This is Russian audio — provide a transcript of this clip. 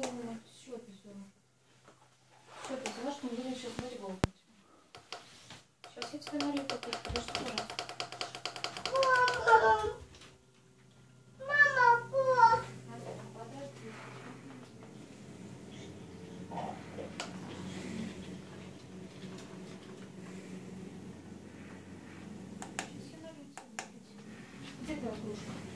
сделаем счет сделаем. Счет взяла, что мы будем сейчас волейбол. Сейчас я тебе налью попить, подожди, пожалуйста. Мама! Мама, кот! Где твоя кружка?